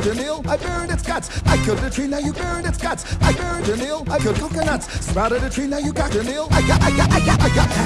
killed your meal, I burned its guts. I killed the tree, now you burned its guts. I burned your nail, I killed coconuts. Sprouted a tree, now you got your nail. I got, I got, I got, I got.